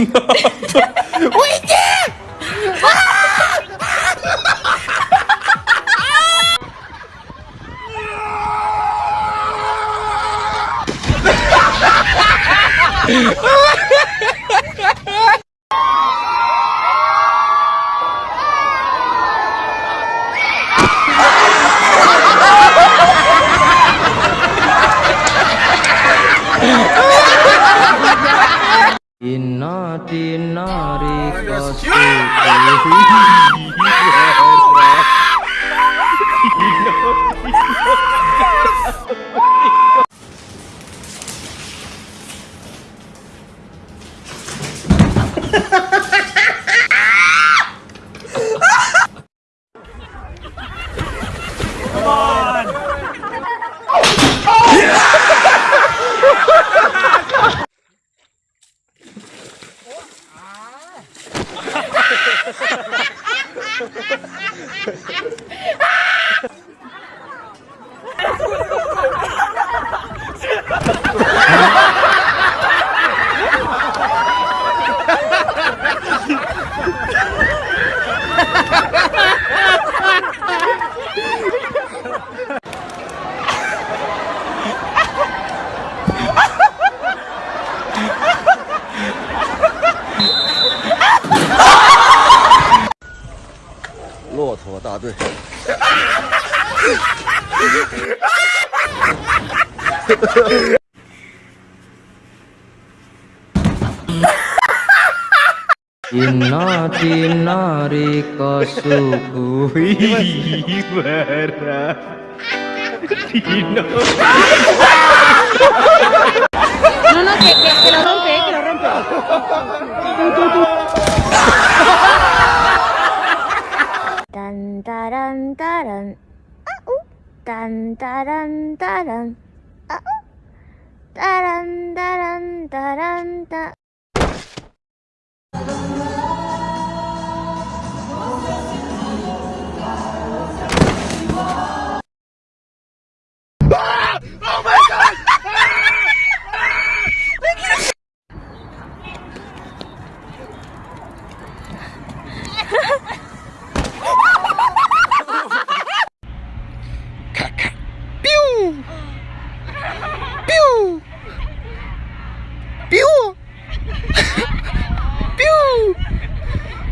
になったおいけ Mati narik kasih ¡Gracias! Inna tina No, no, que, lo rompe, eh, que lo rompe Tan ah, uh. tan, tan, Tan tan, tan Da da da da da.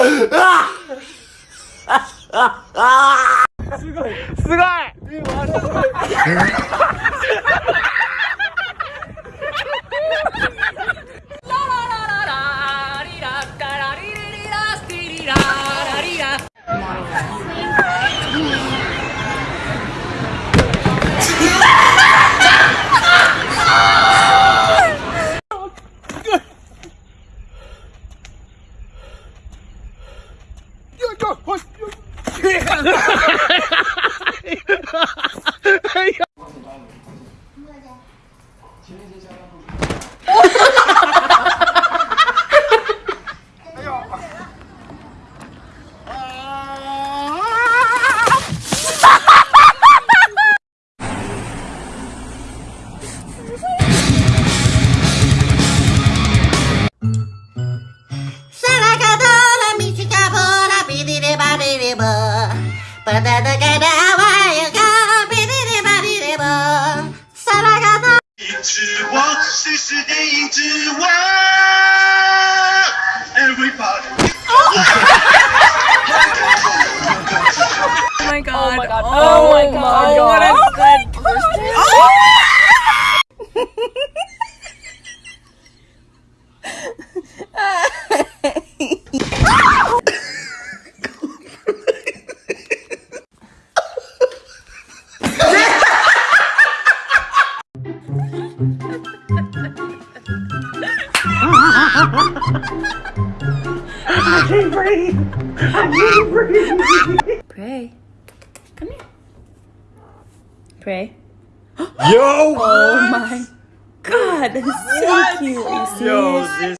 すごいすごい Each one, sister, each one breathe, breathe. I need to breathe. Pray. Come here. Pray. Yo! Oh my god, that is so cute. you serious? Yo, this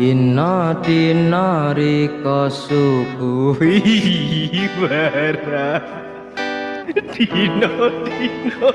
Inna dinari kosuku Ibarat Dino